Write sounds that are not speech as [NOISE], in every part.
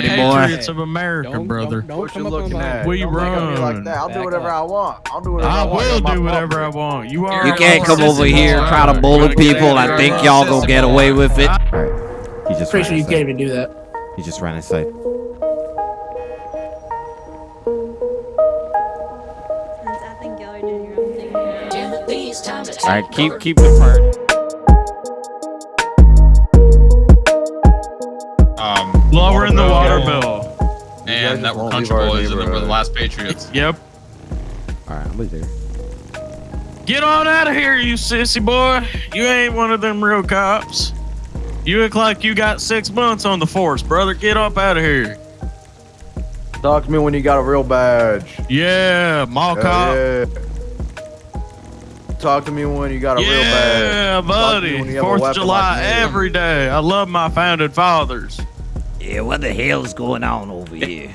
pretty boy. Patriots of America, Don't- brother. Don't, don't What come you up on looking my at? We Don't look at me run. like that. I'll do whatever up. I want. I'll do whatever I, I want. will do whatever I want. You are. You can't come over here and boy. try to bully people. I think y'all gonna get away with it. He just Pretty sure you can't even do that. He just ran inside. I think y'all are doing your own thing. All right, keep keep the party. Lowering the water bill. bill. And that just we're won't country leave our boys and that we're the last patriots. [LAUGHS] Yep. All right, I'm with there. Get on out of here, you sissy boy. You ain't one of them real cops. You look like you got six months on the force, brother. Get up out of here. Talk to me when you got a real badge. Yeah, mall Hell cop. yeah. Talk to me when you got a real badge. Yeah, Talk to me buddy. when you have a Fourth of July like every day. I love my founded fathers. Yeah, what the hell is going on over here?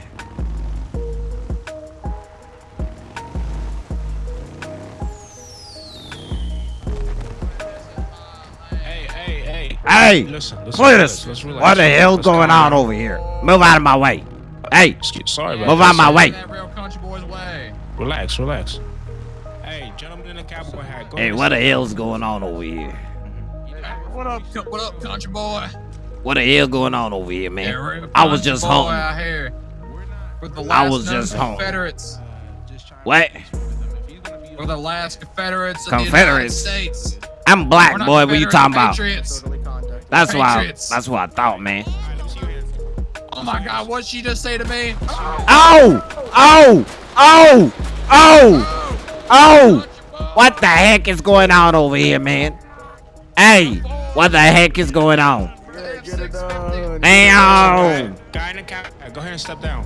Hey, hey, hey. Hey, Listen, listen. Cletus, let's- let's what the hell What's going on over here? Move out of my way. Hey, Excuse, sorry about move this. out my way. That real country boys way. Relax, relax. Hey, gentlemen in the cowboy hat. Go Hey, what the and sit hell's going on over here? What up? What up, country boy? What the hell going on over here, man? real I was just boy home. out here. With the I last was just home. Confederates. What? We're the last Confederates of Confederates? the United States. I'm black, We're boy. What you Confederate talking about? Patriots. That's why. Patriots. That's what I thought, man. Oh my God, what'd she just say to me? Oh! Oh! Oh! Oh! Oh! What the heck is going on over here, man? Hey, what the heck is going on? Yeah, done. Damn! Guy in the cowboy go ahead and step down.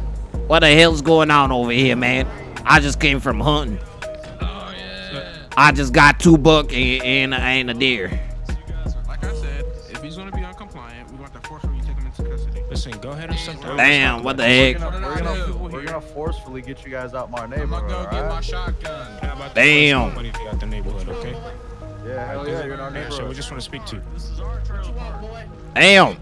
What the hell's going on over here, man? I just came from hunting. Oh yeah. I just got two buck and, and, and a deer. Like I said, if he's gonna be uncompliant, we want to forcefully take him into custody. Listen, go ahead and step down. Damn, what the We're heck? gonna, we're, gonna, we're gonna forcefully get you guys out my I'm neighborhood. gonna go get my shotgun. How about the Damn. first Money out the neighborhood, okay? Yeah, hell yeah, you're in our Yeah, so we just want to speak to you. Damn! Get, Alright, man,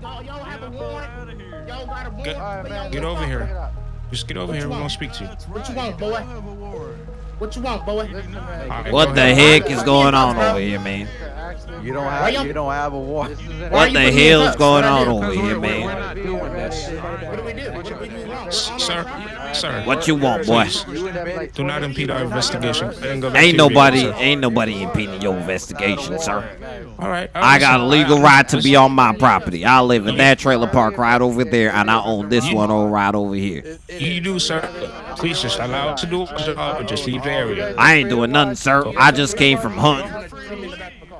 get let's over here. Just get over here. We're gonna speak to you. What you want, boy? What you want, boy? Listen, man, All right, What the ahead. heck is going on over here, man? You don't Why y'all- have you don't have a war. What the hell is going on over here, we're, we're, we're man? not doing this. What do we do? What we do wrong? Sir, sir. What you want, boy? Do not impede our investigation. Go ahead and go back Ain't nobody, ain't nobody impeding your investigation, sir. All right. I got a legal right to be on my property. I live in that trailer park right over there, and I own this one over right over here. You do, sir. Please just allow it to do its job, but just leave the area. I ain't doing nothing, sir. I just came from hunting.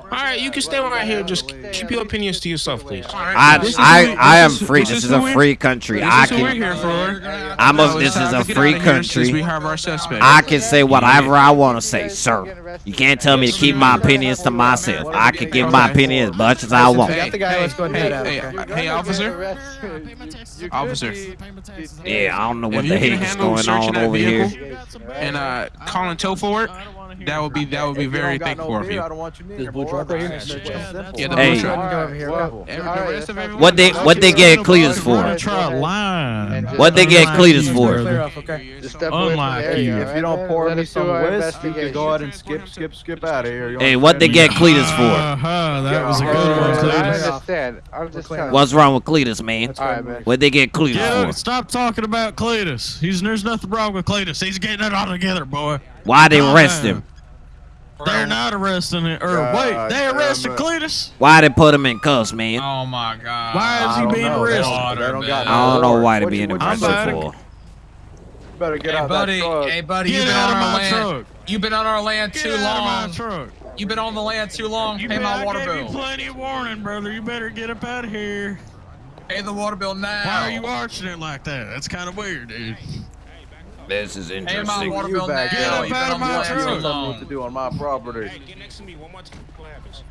All right, you can stay right here. Just keep your opinions to yourself, please. I, I, I am free. this This is is a free country. I is who we're can. I'm a, this is a free out of here since We country. have our suspect. I can say whatever I want to say, sir. You can't tell me to keep my opinions to myself. I can give my opinion as much as I want. Hey, the guy, let's go ahead and hey, hey, hey, officer. Officer. Yeah, I don't know what the you heck is going on over here. and uh, calling tow for it, that would be that would be If very don't got thankful no of beer, you. I don't want you near This blue truck right here? It's. Yeah, the Hey. blue truck. Alright, well, Every- the alright, rest of that's everyone- What they, what they get Cletus for? try line? What they get Cletus for? off. Unlike you. If you don't pour me some whiskey, you can go ahead and skip, skip, skip out of here. Hey, what they get Cletus for? Uh-huh, that was a good one, Cletus. understand. I'm just telling What's wrong with Cletus, man? That's All right, right, man. man. What they get Cletus for? stop talking about Cletus. He's there's nothing wrong with Cletus. He's getting it all together, boy. Why they arrest him? They're not arresting er, it. Or God wait, they arrested it. Cletus. Why they put him in cuffs, man? Oh my God. Why is I he being know. Arrested? don't- they don't got I don't know why they What you- being you arrested for. You better get Hey out buddy, that truck. hey buddy, Get you've been out on of our my land. truck. You've been on our land Get too out of long. my truck. You've been on the land too long. You Pay bet- my I water gave you bill. plenty of warning, brother. You better get up out of here. Pay the water bill now. Why are you arching it like that? That's kind of weird, dude. This is Pay my interesting. water You back Get up out of my land You truck. too don't tell what to do on my property. Hey, get next to me one more time. What happens?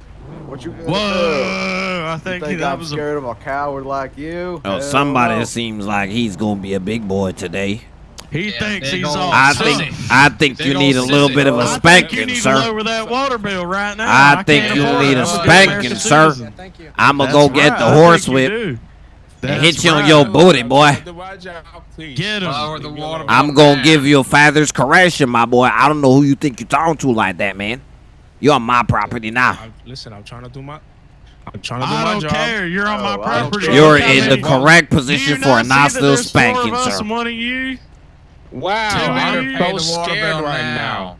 What you gonna do? Whoa! I You think, think that I'm was a scared of a coward like you? Oh, Hell somebody no. seems like he's gonna be a big boy today. He Yeah, thinks he's ol' all I sissy. think I think Big you need a little sissy. bit of a I think you spanking, need to sir. lower that water bill right now. I think you need it. a I'm an spanking, sir. citizen. Thank you. I'ma That's go get right, the I horse think you whip. do. and hit you on your booty, boy. Get him. Lower the water I'm gonna give you a father's correction, my boy. I don't know who you think you're talking to like that, man. You're on my property now. I- Listen, I'm trying to do my. I'm trying to do I my don't job. care. You're on oh, my Oh, property. You're in the correct position for a see nice that little of spanking, us sir. one of you. Wow, I'm you Pay so the water scared right now. now.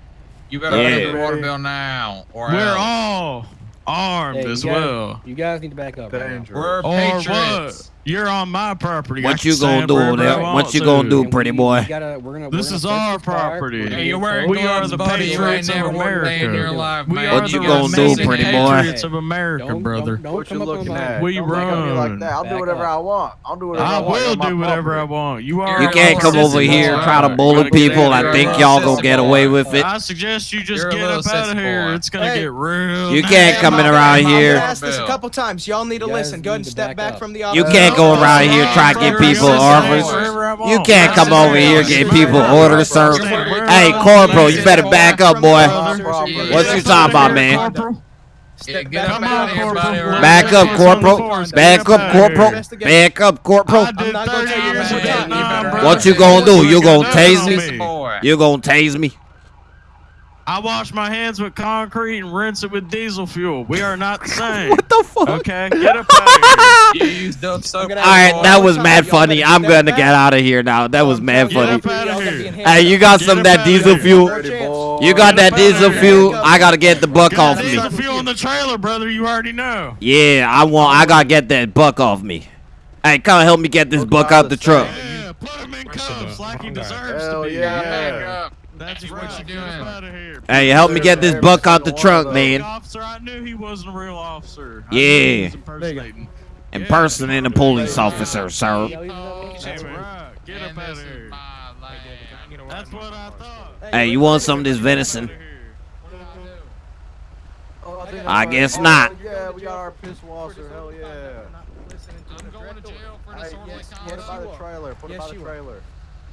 You better pay the water bill now, or We're else. all armed Hey, as guys- well. You guys need to back up. right We're Or patriots. What? You're on my property. What you gonna do wherever over there? What you to. gonna do, pretty boy? we gotta- we're gonna- This we're is our search this car. property. We're Hey, get you're We are the buddy. You ain't patriots of never worked a day in your America. life, We are What the you gonna do, pretty boy? patriots of America, Don't- brother. Don't, don't What you come up on looking at? We Don't look like run. that. I'll do whatever up. I want. I'll do whatever I, I want. will You're do whatever I want. You are. You can't come over here boy. try to bully people out and of think y'all gonna get away with it. I suggest you just get up out of here. It's gonna get real. You can't come in around Mama, here. Mama. asked this a couple times. Y'all need to listen. Go ahead and step back back from the You officer. Can't go around here You're to get people sissy orders. You can't come over here getting people orders, sir. Hey, Corporal, you better back up, boy. What you talking about, man? Yeah, back up Come on, the out of here, Corporal. buddy. Back up, Corporal. on the force. Back up, out of here. Corporal. Back up, Corporal. I did not gonna 30 tell you years this in again. Vietnam, You brother. What you gonna do? You gonna Look tase me. Sissy boy. You gonna tase me? I wash my hands with concrete and rinse it with diesel fuel. We are not the [LAUGHS] same. What the fuck? Okay, get up out of here. You used up soap. All right, One that was mad funny. I'm gonna get out of here now. That was mad Get funny. out of Y'all gotta here. Hey, you got some of that diesel fuel? You got that Get up outta diesel fuel? I gotta get the buck off me. diesel fuel in the trailer, brother. You already know. Yeah, I want. I gotta get that buck off me. Hey, come help me get this buck out out the the truck. Yeah, put him in cuffs like he deserves to be. yeah. Back up. That's What you doing? out of here. Hey, help me get this buck out the truck, man. Officer, I knew he wasn't a real officer. Yeah. knew he impersonating. Impersonating a police officer, sir. Y'all using that one? That's right. Get up out of here. That's what I thought. Hey, you want some of this venison? Oh, I, think I I'm guess not. Oh, yeah, we got our piss washer. Hell yeah. I'm going to jail for Alright, disorderly yes, Put it conduct. by you the trailer. Put it Yes, by the you are. trailer.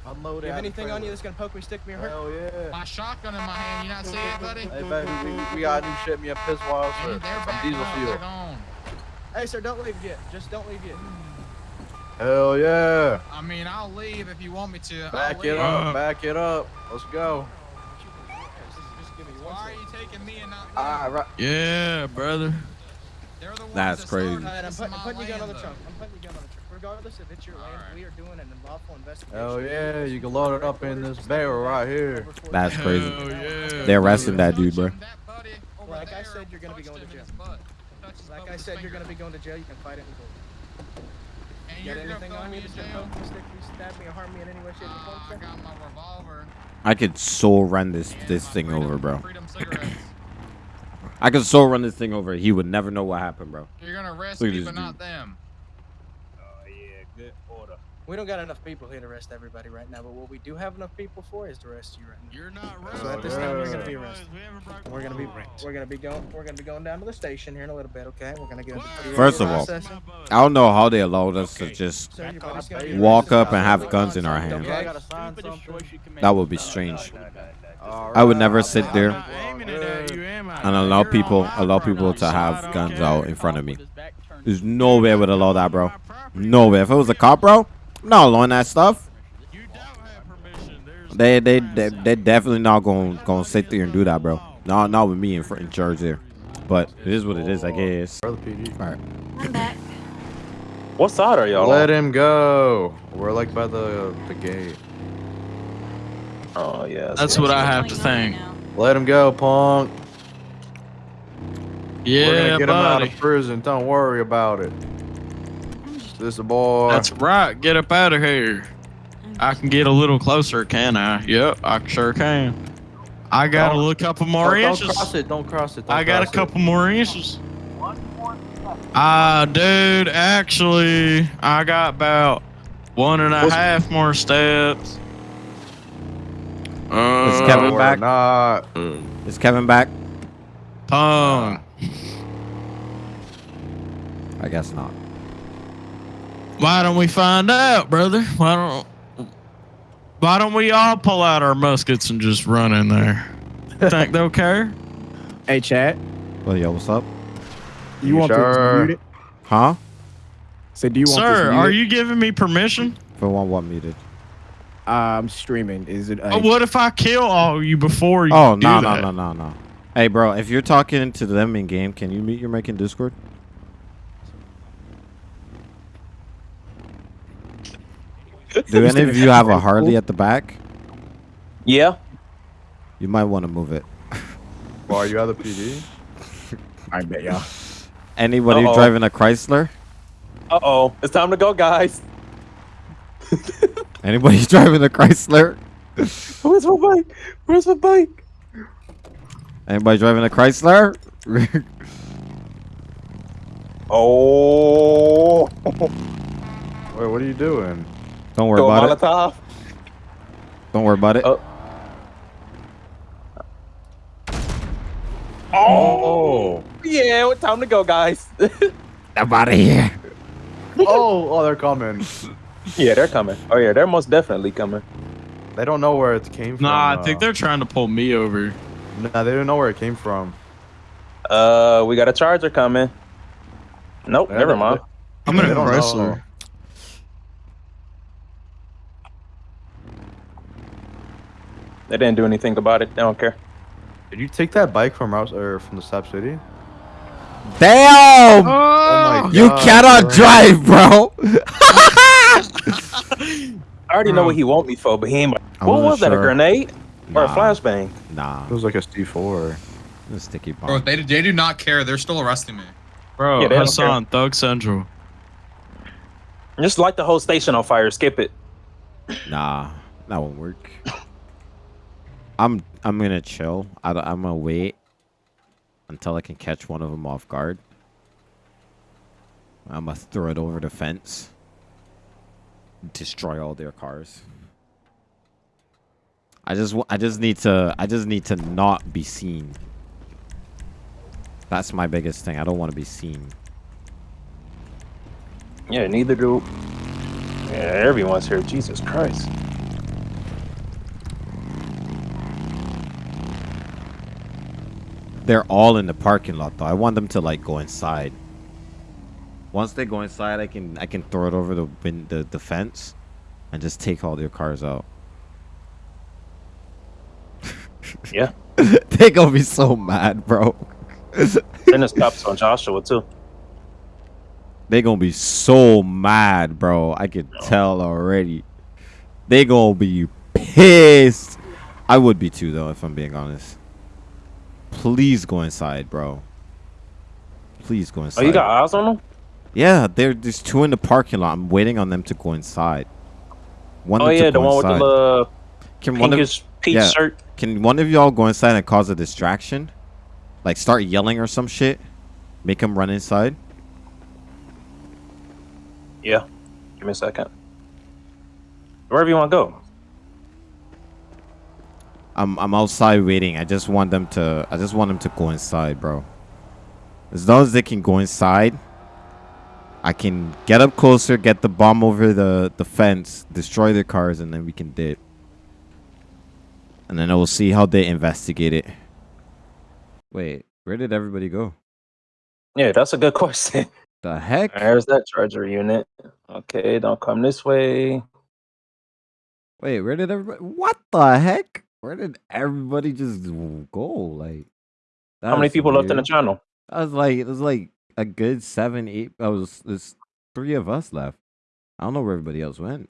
Unload it. You have anything on you that's gonna poke me, stick me, or hurt? Hell yeah. My shotgun in my hand. You not see it, buddy? Hey, baby, we, we got a new ship me a piss washer. And they're Some diesel fuel. They're. Hey, sir, don't leave yet. Just don't leave yet. Hell yeah. I mean, I'll leave if you want me to. Back it up. Back it up. Let's go. Just give me one Why are you taking me and not them? All right. Yeah, brother. The ones That's that crazy. started Alright, I'm this putting, in I'm putting your gun on the land, trunk. I'm putting Regardless if it's your land, Alright. we are doing an unlawful investigation. Hell yeah. You can load it up in this barrel right here. That's crazy. Hell yeah. They're arresting that dude, bro. Touching that buddy over Like I said, you're gonna be going to jail. his butt. Touched his butt Like I said, you're gonna be going to jail. You can fight it in court. And You you're got anything on you in that's gonna jail? poke me, stick me, stab me, or harm me in any way, shape, or form? Ah, I sir? got my revolver. I could so run this and this thing freedom- over, bro. [LAUGHS] I could so run this thing over. He would never know what happened, bro. You're gonna arrest Look me, but dude. not them. We don't got enough people here to arrest everybody right now, but what we do have enough people for is to arrest you right now. You're not So at this time, you're gonna be arrested. We we're gonna be law. we're gonna be going we're gonna be going down to the station here in a little bit, okay? We're gonna get into First of all. I don't know how they allowed us to just Sir, your body's gonna be walk up and have guns in our Okay? hand. I gotta sign something. That would be strange. I would never sit there not aiming it at you, am I? and allow people allow people to have guns out in front of me. There's no way I would allow that, bro. No way. If it was a cop, bro, I'm not allowing that stuff. You don't have permission. They they they they definitely not gonna going to sit there and do that, bro. Not not with me in front in charge there. But it is what it is, I guess. All right. I'm back. What side are y'all Let on? him go. We're like by the the gate. Oh yeah. That's what I have to What's going on think. now? Let him go, punk. Yeah, We're gonna get him out of prison. Don't worry about it. This a boy. That's right. Get up out of here. I can get a little closer, can I? Yep, I sure can. I got a Don't- little couple more don't, don't cross it. Don't cross it. Don't I got a cross it. couple more inches. Ah, dude, actually, I got about one and a What's- half more steps. Uh, Is Kevin back? Not. Is Kevin back? Pong. I guess not. Why don't we find out, brother? Why don't Why don't we all pull out our muskets and just run in there? Think they'll [LAUGHS] care? Hey, chat. Well, yo, what's up? You want Sure. to mute it? Huh? So do you want Sir, this are you giving me permission? For one, what muted? Uh, I'm streaming. Is it? Uh, what if I kill all you before you Oh no no no no no. Hey bro, if you're talking to them in game, can you mute your mic in Discord? Do any of you have a Harley at the back? Yeah. You might want to move it. [LAUGHS] Why are you out of the PD? I bet y'all. Anybody Uh-oh. driving a Chrysler? Uh oh. It's time to go, guys. [LAUGHS] Anybody [LAUGHS] driving a Chrysler? Where's my bike? Where's my bike? Anybody driving a Chrysler? Oh. Wait, what are you doing? Don't worry Go about it. Don't worry about it. Oh. Oh. Yeah, what time to go, guys? [LAUGHS] I'm out of here. [LAUGHS] oh, oh, they're coming. yeah, they're coming. Oh yeah, they're most definitely coming. They don't know where it came from. Nah, I uh, think they're trying to pull me over. Nah, they don't know where it came from. Uh, we got a charger coming. Nope, Yeah, never mind. I'm in They a don't Chrysler. know. They didn't do anything about it. They don't care. Did you take that bike from Rouse or from the Sap City? Damn! Oh my you God, cannot bro. drive, bro. [LAUGHS] I already know what he want me for, but he ain't. I What wasn't was that? A sure. grenade or a flashbang? Nah, It was like a C4. a sticky bomb. Bro, they, they do not care. They're still arresting me. Bro, Yeah, they don't Hassan, Thug Central. Just light the whole station on fire. Skip it. Nah, that won't work. I'm I'm gonna chill. I, am gonna wait until I can catch one of them off guard. I'm gonna throw it over the fence. Destroy all their cars. I just I just need to I just need to not be seen. That's my biggest thing. I don't want to be seen. Yeah, neither do. Yeah, everyone's here. Jesus Christ. They're all in the parking lot though. I want them to like go inside. Once they go inside, I can I can throw it over the win the, the fence and just take all their cars out. [LAUGHS] Yeah. they gonna be so mad, bro. then there's cops on Joshua too. They gonna be so mad, bro. I can tell already. They gonna be pissed. I would be too, though, if I'm being honest. Please go inside, bro. Please go inside. Oh, you got eyes on them? Yeah, there, there's two in the parking lot. I'm waiting on them to go inside. One Oh yeah, the one with the inside. little Can one of peach yeah, shirt. Can one of y'all go inside and cause a distraction? Like start yelling or some shit? Make them run inside? Yeah. Give me a second. Wherever you want to go. I'm I'm outside waiting. I just want them to I just want them to go inside, bro. As long as they can go inside, I can get up closer, get the bomb over the the fence, destroy their cars, and then we can dip. And then I will see how they investigate it. Wait, where did everybody go? Yeah, that's a good [LAUGHS] question. The heck? There's that charger unit. Okay, don't come this way. Wait, where did everybody? What the heck? Where did everybody just go? Like, How many that's people left in the channel? I was like, it was like a good seven, eight. I was there's three of us left. I don't know where everybody else went.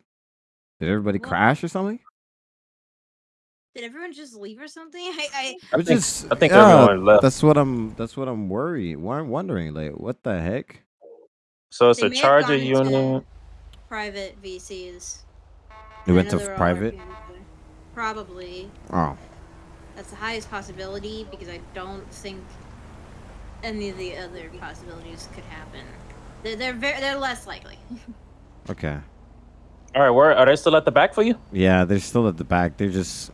Did everybody crash or something? Did everyone just leave or something? [LAUGHS] I, I, I was think- just. I think yeah, everyone left. That's what I'm. That's what I'm worried. Why I'm wondering. Like, what the heck? So it's They a may have charger gone unit. private VCs. We I went to they're private. Working with it. Probably. Oh, That's the highest possibility because I don't think any of the other possibilities could happen. They're they're very, they're less likely. [LAUGHS] okay. All right, where are they still at the back for you? Yeah, they're still at the back. They're just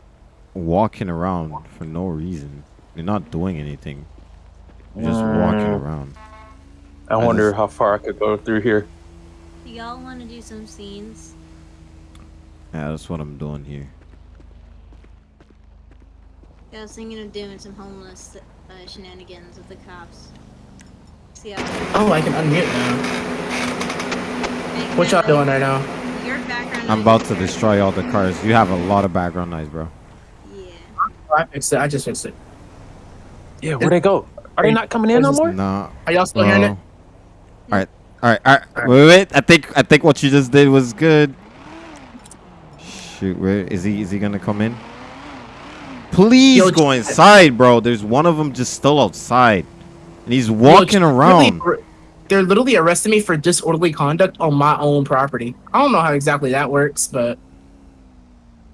walking around for no reason. They're not doing anything. They're just walking Mm. around. I I wonder just- how far I could go through here. Do y'all want to do some scenes? Yeah, that's what I'm doing here. I was thinking of doing some homeless uh, shenanigans with the cops. See how. Oh, I can unmute now. What y'all doing right now? Your background. I'm about to destroy all the cars. You have a lot of background noise, bro. Yeah. I fixed it. I just fixed it. Yeah, where'd they go? Are they not coming in no more? No. Are y'all still hearing it? All right, all right, all right. Wait, wait, wait. I think I think what you just did was good. Shoot, where is he? Is he gonna come in? Please Yo, go inside, bro. There's one of them just still outside, and he's walking Yo, around. literally- They're literally arresting me for disorderly conduct on my own property. I don't know how exactly that works, but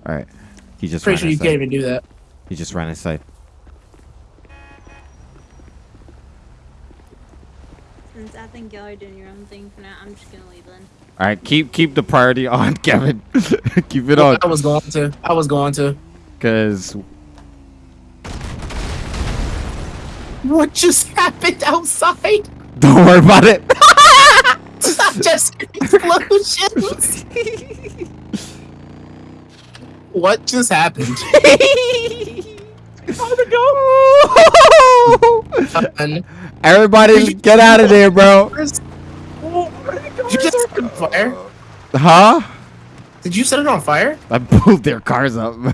All right, he just pretty ran sure you can't even do that. He just ran inside. Since I think y'all are doing your own thing for now, I'm just gonna leave then. All right, keep keep the priority [LAUGHS] on, Kevin. keep it Well, on, I was going to. I was going to. cause What just happened outside? don't worry about it. [LAUGHS] just explosions. what just happened? How'd oh, it go? Everybody, get out of there, bro. Did you just set it on fire? Huh? Did you set it on fire? I blew their cars up. [LAUGHS]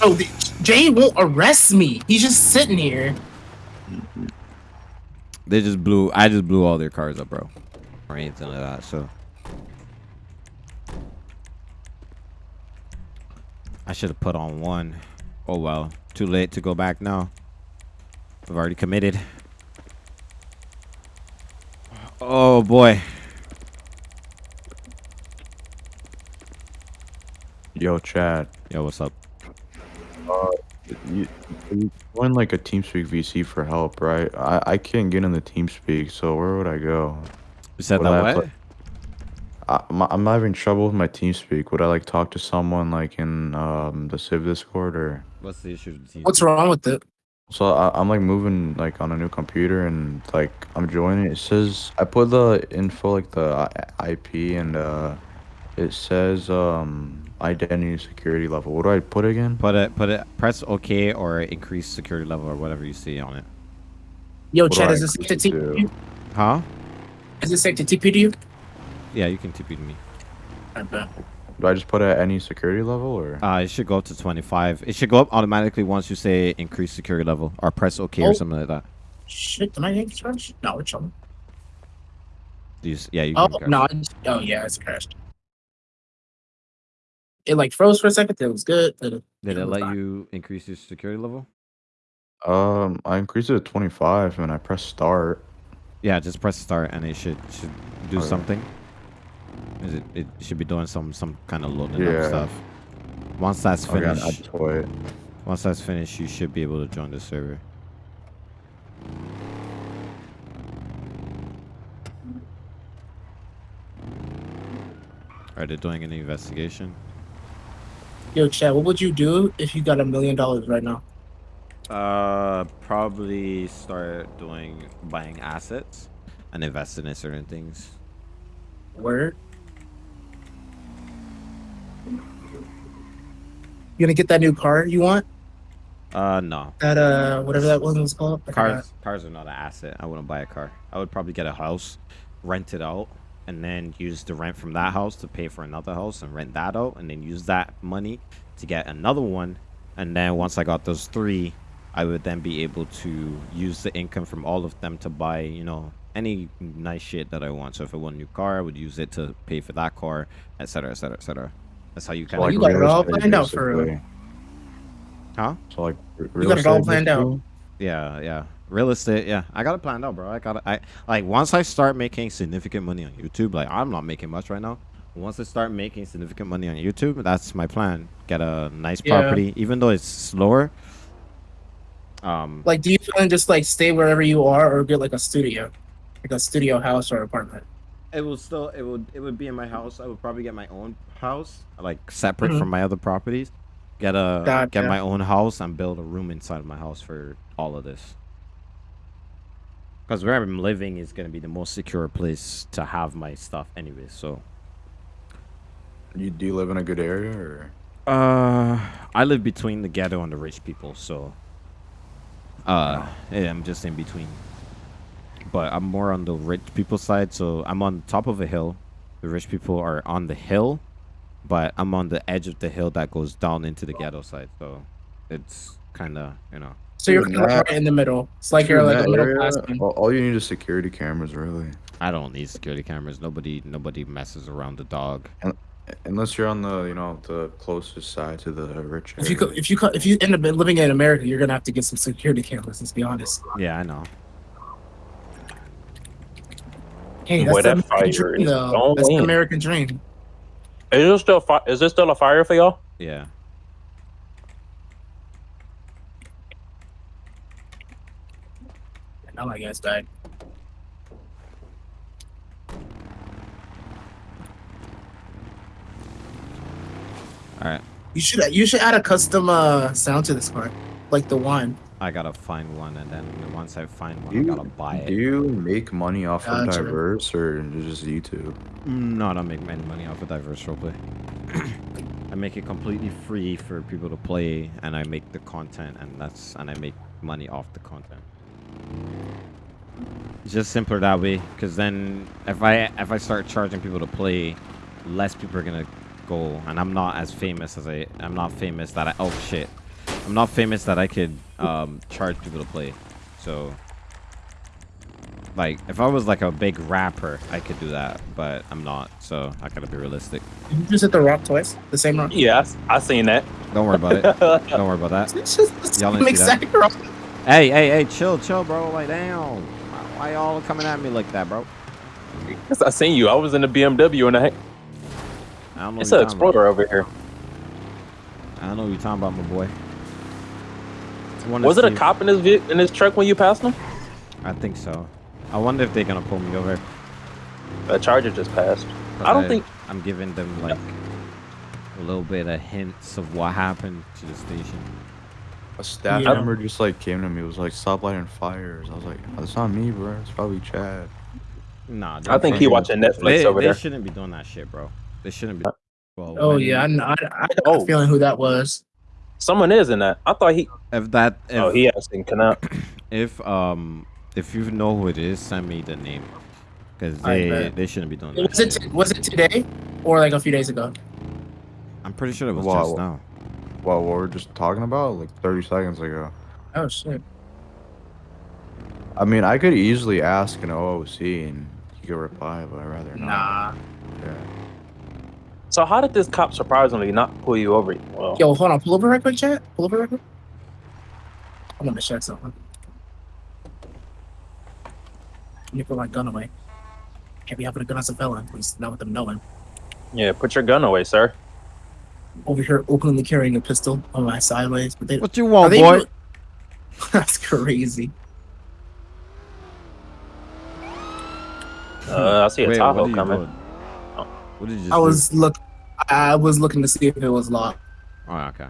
Oh, the, Jay won't arrest me. He's just sitting here. They just blew. I just blew all their cars up, bro, or anything like that. So I should have put on one. Oh well, too late to go back now. I've already committed. Oh boy. Yo, Chad. Yo, what's up? Uh, you, you join like a TeamSpeak VC for help, right? I, I can't get in the TeamSpeak, so where would I go? You said Would that I what? pla- I, I'm, I'm having trouble with my TeamSpeak. Would I like talk to someone like in um the Civ Discord or? What's the issue? with the What's wrong with it? So I, I'm like moving like on a new computer and like I'm joining. It says I put the info like the IP and uh, it says um identity security level. What do I put again? Put it. Put it. Press OK or increase security level or whatever you see on it. Yo, What do Chad, is this safe to do? TP you? Huh? Is this safe to TP to you? Yeah, you can TP to me. I bet. Do I just put at any security level or? Uh, it should go up to 25. It should go up automatically once you say increase security level or press OK or Oh. something like that. Shit, am I getting crashed? No, it's chilling. Do you s- yeah, you Oh, no. it's- Oh, yeah, it's crashed. It like froze for a second. It was good. Then it- Did it was let fine. you increase your security level? Um, I increased it to 25 and I press start. Yeah, just press start and it should should do Okay. something. Is it? It should be doing some some kind of loading Yeah. up stuff. Once that's finished, I just once that's finished, you should be able to join the server. Are they doing any investigation? Yo, Chad, what would you do if you got a million dollars right now? Uh, probably start doing buying assets and investing in certain things. Word. You gonna get that new car you want? Uh, no. That uh, whatever that one was called. I forgot. Cars, cars are not an asset. I wouldn't buy a car. I would probably get a house, rent it out, and then use the rent from that house to pay for another house and rent that out, and then use that money to get another one. And then once I got those three, I would then be able to use the income from all of them to buy, you know, any nice shit that I want. So if I want a new car, I would use it to pay for that car, etc., etc., etc. That's how you kind Oh, of. you got it all estate, planned out for real. Huh? So like r- You got it all planned out. Yeah, yeah. Real estate, yeah. I got it planned out, bro. I got it. I like once I start making significant money on YouTube. Like I'm not making much right now. Once I start making significant money on YouTube, that's my plan. Get a nice Yeah. property, even though it's slower. Um, Like, do you plan just like stay wherever you are, or get like a studio, like a studio house or apartment? it will still it would it would be in my house. I would probably get my own house, like separate Mhm. from my other properties. Get a get my own house and build a room inside of my house for all of this. Because where I'm living is gonna be the most secure place to have my stuff, anyway. So, You do you live in a good area or? uh, I live between the ghetto and the rich people, so, uh, yeah, I'm just in between. But I'm more on the rich people side, so I'm on top of a hill, The rich people are on the hill, but I'm on the edge of the hill that goes down into the ghetto side. So it's kind of you know. So you're kind of right in the middle. It's like you're like a middle area, class. man. all, all you need is security cameras, really. I don't need security cameras. Nobody nobody messes around the dog. Unless you're on the, you know, the closest side to the rich If you area. if you co- if you end up living in America, you're gonna have to get some security cameras. Let's be honest. Yeah, I know. Hey, Boy, that's the American dream, is though. That's the. American dream. Is it still fi- is it still a fire for y'all? Yeah. Now my guys died. All right. You should you should add a custom uh sound to this car, like the one. I gotta find one, and then once I find one, Do I gotta buy it. do you make money off of diverse or just YouTube? Mm, No, I don't make any money off of diverse roleplay. [CLEARS THROAT] I make it completely free for people to play, and I make the content, and that's and I make money off the content. It's just simpler that way, because then if I if I start charging people to play, less people are gonna go, and I'm not as famous as I I'm not famous that I oh shit, I'm not famous that I could um, charge people to play, so. Like, if I was like a big rapper, I could do that, but I'm not, so I gotta be realistic. Did you just hit the rock twice? The same rock? Yeah, I, s- I seen that. Don't worry about it. [LAUGHS] Don't worry about that. It's just the same didn't see that? exact rock. Hey, hey, hey, chill, chill, bro. Like, down. Why, y'all coming at me like that, bro? Yes, I seen you. I was in the BMW and I, I don't know it's an you're about. Explorer over here. I don't know what you're talking about, my boy. Was it a cop in his in his truck when you passed him? I think so. I wonder if they're gonna pull me over. A charger just passed. but I don't think. I'm giving them like a little bit of hints of what happened to the station. A staff Yeah. member just like came to me It was like, "Stop lighting fires." I was like, "That's not me, bro. It's probably Chad." Nah, I think he watching Netflix they, over they there. They shouldn't be doing that shit, bro. They shouldn't be. Well, Oh when- yeah, I, know- I, I got Oh. a feeling who that was. Someone is in that. I thought he. If that, if, oh, he asking Canal. [CLEARS THROAT] if um, if you know who it is, send me the name, because they they shouldn't be doing that. Was it shit. was it today or like a few days ago? I'm pretty sure it was Wow. just now. Well, what we're just talking about like 30 seconds ago. Oh shit. I mean, I could easily ask an OOC and he could reply, but I'd rather not. Nah. Yeah. So how did this cop surprisingly not pull you over? Well, Yo, hold on. Pull over right quick, chat. Pull over right quick. I'm gonna check something. Let me put my gun away. Can't be having a gun as a felon. Please, not with them knowing. yeah, put your gun away, sir. Over here, openly carrying a pistol on my sideways. But they, What do you want, boy? really- [LAUGHS] That's crazy. Uh, I see a Wait, Tahoe what coming. doing? What did you? Just I do? was look. I was looking to see if it was locked. Oh, okay.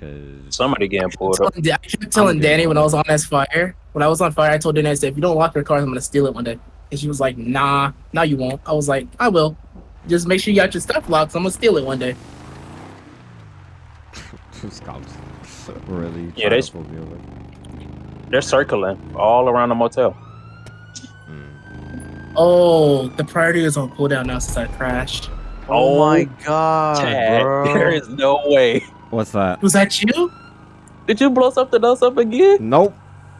Cause Somebody getting pulled up. Telling Da- I kept telling. Danny when I was on this fire. When I was on fire, I told Danny, I said, if you don't lock your car, I'm gonna steal it one day. And she was like, Nah, no, you won't. I was like, I will. Just make sure you got your stuff locked. So I'm gonna steal it one day. Those cops [LAUGHS] really. Yeah, they- to pull me over. They're circling all around the motel. Mm. Oh, the priority is on cooldown now since I crashed. Oh my god, Chad, bro. there is no way. What's that? Was that you? Did you blow something else up again? Nope.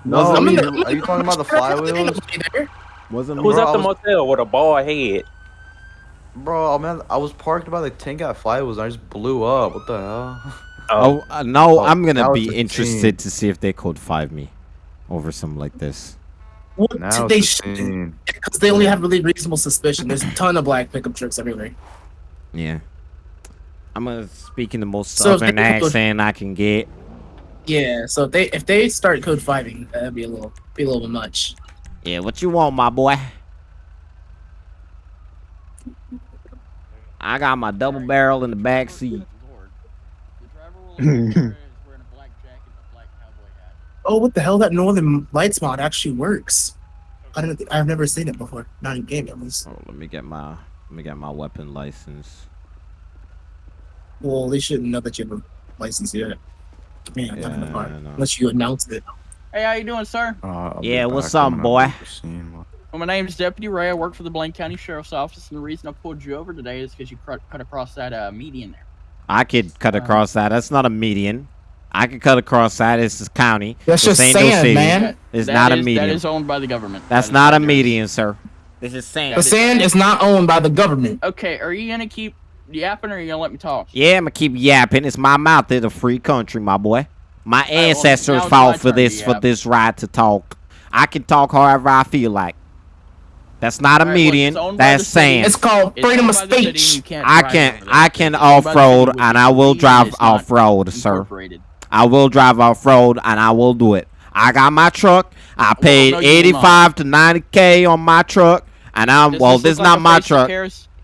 No, Wasn't I me. are you talking about the flywheels? Wasn't Who's. Bro, at the was- motel with a bald head? Bro, I mean, I was parked by the tank at flywheels and I just blew up. What the hell? [LAUGHS] Oh, uh, now Oh, I'm gonna be interested team. to see if they code five me over something like this. What Now they should because they only have really reasonable suspicion. There's a ton of black pickup trucks everywhere. Yeah. I'm gonna speak in the most So southern accent I can get. Yeah, so if they if they start code fiving, that'd be a little be a little bit much. Yeah, what you want, my boy? I got my double barrel in the back seat. [CLEARS THROAT] Oh, what the hell? That Northern Lights mod actually works. I don't. I've never seen it before. Not in game at least. Oh, let me get my let me get my weapon license. Well, they shouldn't know that you have a license yet. Man, I'm not in the Yeah, car I know. unless you announced it. Hey, how you doing, sir? Uh, Yeah, what's up, boy? at the scene. Well, my name is Deputy Ray. I work for the Blaine County Sheriff's Office, and the reason I pulled you over today is because you cr- cut across that uh, median there. I could cut across that. That's not a median. I could cut across that. It's the county. That's This just ain't no sand, city. man. It's That not a median. That is owned by the government. That's That is not a median, sir. This is sand. The sand is not owned by the government. Okay, are you gonna keep yapping, or are you gonna let me talk? Yeah, I'm gonna keep yapping. It's my mouth. It's a free country, my boy. My ancestors now it's fought for this for this right to talk. I can talk however I feel like. That's not a Alright, median. owned by That's the sand. It's called freedom owned of by city, speech. you can't I can. I can It's owned by off the city, road and I will drive off road, sir. I will drive off road and I will do it. I got my truck. I paid no, you will eighty not. five to ninety k on my truck, and I'm Does well. this This is look like not my truck.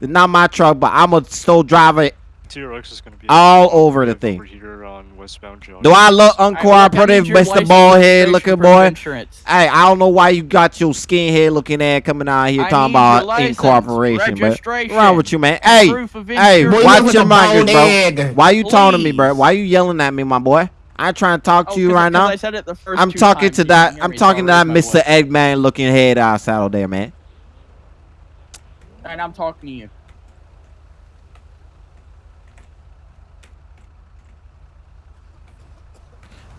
It's not my truck, but I'm gonna still drive it T-Rex is gonna be all over the thing. over on westbound Do I look Alright, I uncooperative, need Mr. Ballhead looking boy? insurance. Hey, I don't know why you got your skinhead looking ass coming out here I talking about license, incorporation, bro. registration, What's wrong with you, man? Hey, proof hey, watch your at the mouth, bro. egg. Why you talking to me, bro? Please. Why you yelling at me, my boy? I ain't trying to talk Oh, to you 'cause- right 'cause now. I said it the first I'm talking to that. I'm talking to that Mr. Eggman looking head outside out there, man. And I'm talking to you.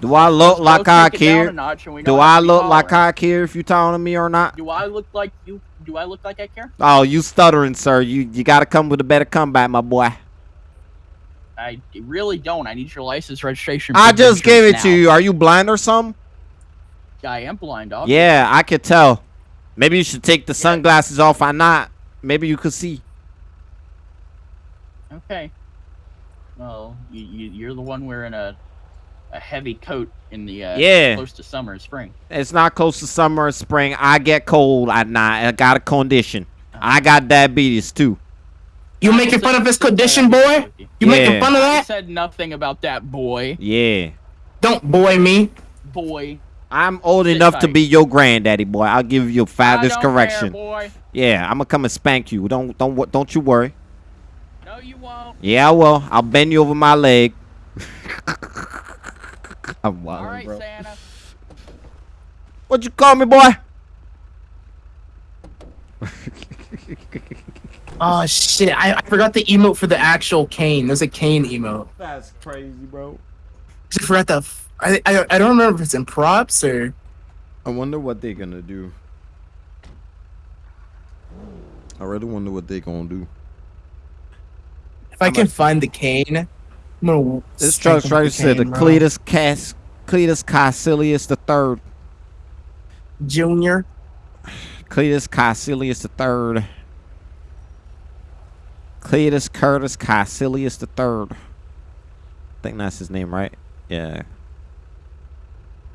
Do I look like I take it down a care? notch and we Do I look like. I care if you talking to me or not? Do I look like you? Do I look like I care? Oh, you stuttering, sir. You you gotta come with a better comeback, my boy. I really don't. I need your license registration. I just gave it insurance to you. Are you blind or something? I am blind, dog. Yeah, I could tell. Maybe you should take the sunglasses off. I not. Maybe you could see. Okay. Well, you, you you're the one wearing a a heavy coat in the uh, Yeah. close to summer and spring. It's not close to summer or spring. I get cold at night. I got a condition. I got diabetes too. You making fun of his condition, boy? You making fun of that? I that? said nothing about that boy. Yeah. Don't boy me. Boy. I'm old Sit enough to be your granddaddy, boy. I'll give you a I father's don't care, correction. boy. Yeah, I'm gonna come and spank you. Don't don't don't you worry. No, you won't. Yeah, I will. I'll bend you over my leg. [LAUGHS] I'm wild, All right, bro. Santa. What you call me, boy? [LAUGHS] Oh shit! I, I forgot the emote for the actual cane. There's a cane emote. That's crazy, bro. I forgot the. f- I, I I don't remember if it's in props or. I wonder what they're gonna do. I really wonder what they're gonna do. If I can find the cane, Gonna. This truck's him right with said the. Cletus Cas Cletus Caecilius the third. Junior. Cletus Caecilius the third. Cletus Curtis Caecilius the third. I think that's his name, right? Yeah.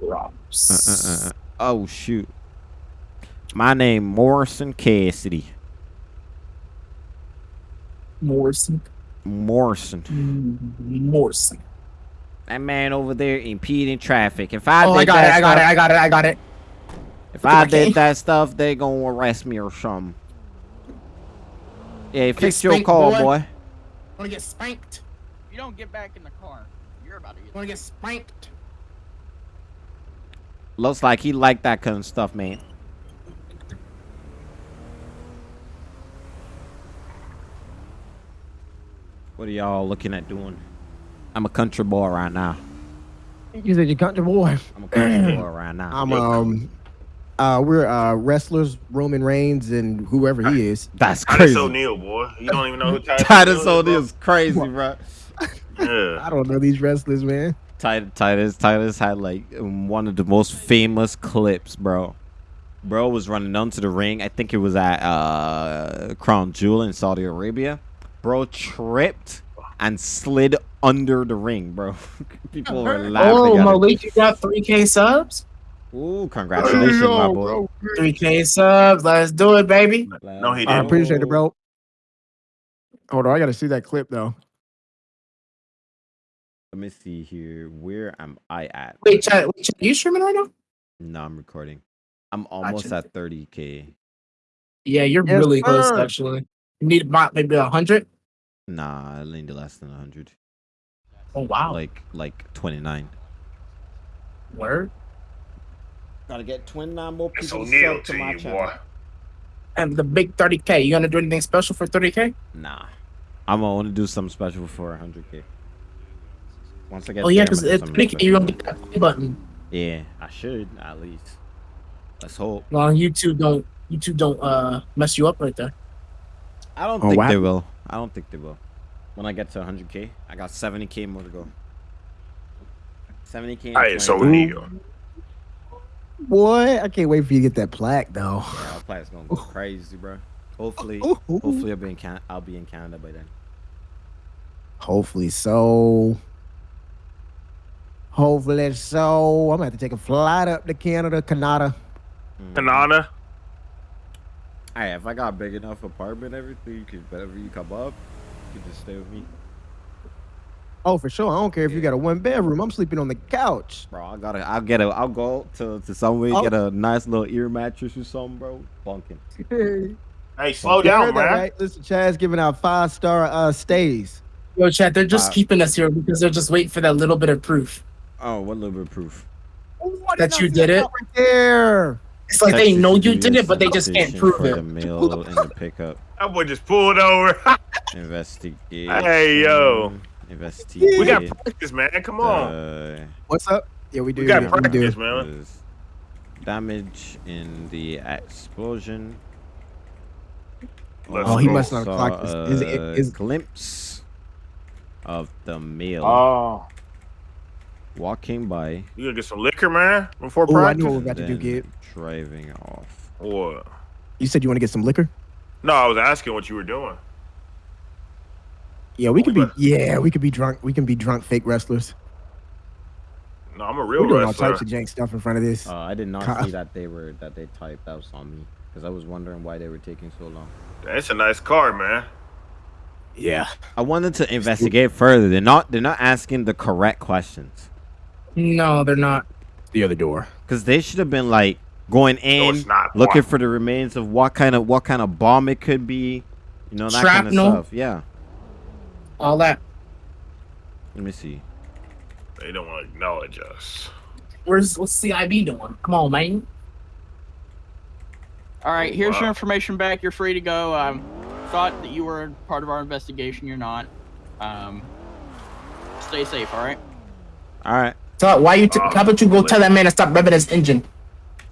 Uh, uh, uh, uh. Oh shoot. My name Morrison Cassidy. Morrison. Morrison. Morrison. That man over there impeding traffic. If I oh, did I got that it. I got it. I got it. I got it. If I Okay. did that stuff, they gonna arrest me or something. Yeah, fix your car, boy. boy. Wanna get spanked? If You don't get back in the car. You're about to get. Wanna get spanked? Looks like he liked that kind of stuff, man. What are y'all looking at doing? I'm a country boy right now. You said you're country boy. [CLEARS THROAT] I'm a country boy right now. I'm um, uh, we're uh wrestlers, Roman Reigns and whoever he is. That's crazy. Titus O'Neil, boy. You don't even know who [LAUGHS] Titus, Titus O'Neil is, bro? O'Neil's crazy, bro. [LAUGHS] Yeah. I don't know these wrestlers, man. Titus, Titus, Titus had like um, one of the most famous clips, bro. Bro was running onto the ring. I think it was at uh, Crown Jewel in Saudi Arabia. Bro tripped and slid under the ring, bro. [LAUGHS] People were [LAUGHS] laughing. Oh, at him. Malik, you got 3K subs? Ooh, congratulations, my boy. 3K subs. Let's do it, baby. No, he I didn't. I appreciate it, bro. Oh, Hold on, I gotta see that clip though. Let me see here. Where am I at? Wait, chat, wait, chat, you streaming right now? No, I'm recording. I'm almost Gotcha. at 30k. Yeah, you're Yes, really close, actually. You need about maybe a 100? Nah, I leaned less than a 100. Oh, wow. Like like 29. Word? Gotta get 29 more people to O'Neil to to my you, channel. boy. And the big 30k. You gonna do anything special for 30k? Nah. I'm gonna only do something special for 100k. Once I get Oh yeah, because I'ma do it's something 30k. You special. gonna get that play button. Yeah, I should at least. Let's hope. Well, YouTube don't YouTube don't uh mess you up right there. I don't Oh, think wow. they will. I don't think they will. When I get to 100k, I got 70k more to go. 70k. and Hey, so 20K. Neo. Boy, I can't wait for you to get that plaque though. Yeah, our plan's gonna go [LAUGHS] crazy, bro. Hopefully, [LAUGHS] hopefully I'll be in Can- I'll be in Canada by then. Hopefully so. Hopefully so. I'm gonna have to take a flight up to Canada, Canada. Mm. Kanana. Hey, if I got a big enough apartment, everything, you could whenever you come up, you can just stay with me, Oh, for sure. I don't care if you got a one bedroom. I'm sleeping on the couch. bro. I gotta, I'll get a, I'll go to to somewhere, Oh. get a nice little ear mattress or something, bro. Bunking. [LAUGHS] Hey, slow You down, heard that, man. right? Listen, Chad's giving out five star uh stays. Yo, Chad, they're just Wow. keeping us here because they're just waiting for that little bit of proof Oh, what little bit of proof? that you did it. Right there. It's like they know you did it, but they just can't prove it. The mail and the pickup. [LAUGHS] That boy just pulled over. [LAUGHS] Investigate. Hey, yo. Investigate. we got practice, man. Come on. Uh, What's up? Yeah, we do. we got we do. practice, man. damage in the explosion. Let's Oh, he must not Saw clock this. Is, it, is, glimpse of the meal. Oh, walking by. you gonna get some liquor, man, before Oh, I practice? know what we're about to do, then Gib. Driving off. What? You said you want to get some liquor? No, I was asking what you were doing. Yeah, we could be. What? Yeah, we could be drunk. We can be drunk fake wrestlers. No, I'm a real We're doing all types of jank stuff in front of this. Uh, I did not Ca- see that they were that they typed. That was on me because I was wondering why they were taking so long. That's a nice car, man. Yeah. I wanted to investigate further. They're not. They're not asking the correct questions No, they're not. The other door. because they should have been like going in, it's not. looking Why? for the remains of what kind of what kind of bomb it could be. You know that kind of stuff. Yeah. All that. Let me see. They don't want to acknowledge us. Where's what's CIB doing? Come on, man. All right, here's Wow. your information back. You're free to go. Um, thought that you were part of our investigation. You're not. Um, stay safe. All right. All right. So why you? T- how about you go tell that man to stop revving his engine?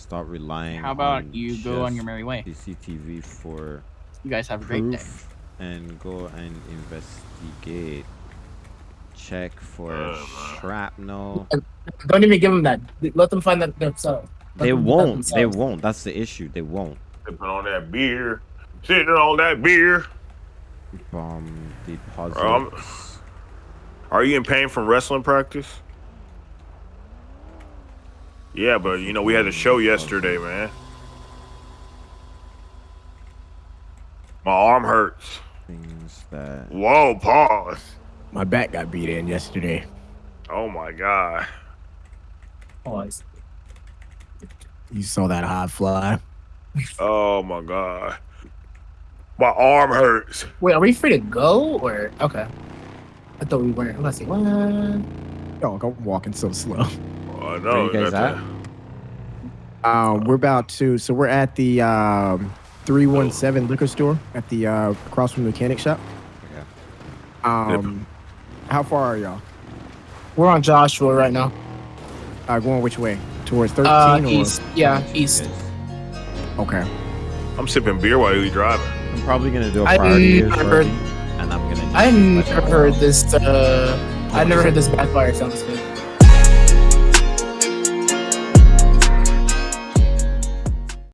Stop relying. How about on you go on your merry way? CCTV for You guys have a great day. and go and investigate. Check for Uh, shrapnel. Don't even give them that. Let them find that themselves. Let They them won't. They won't. That's the issue. They won't. Sipping on that beer. Sitting on that beer. Bomb deposits. Um, Are you in pain from wrestling practice? Yeah, but you know we had a show yesterday, man. My arm hurts. things that. Whoa, pause. My back got beat in yesterday. Oh my god. Pause. You saw that high fly. Oh my god. My arm hurts. Wait, are we free to go or okay? I thought we weren't. Let's see. What? Dog, I'm walking so slow. Oh, I know. Where you guys that's at? Um, we're about to. So we're at the um, 317 liquor store at the uh, across from the mechanic shop. Okay. Um, how far are y'all? We're on Joshua right now. Uh, going which way? Towards 13 Uh, or? east. Yeah, east. Okay. I'm sipping beer while you driving. I'm probably gonna do a I priority years never- already, and I'm gonna. I just never heard this. Uh, I never heard this backfire sound this good.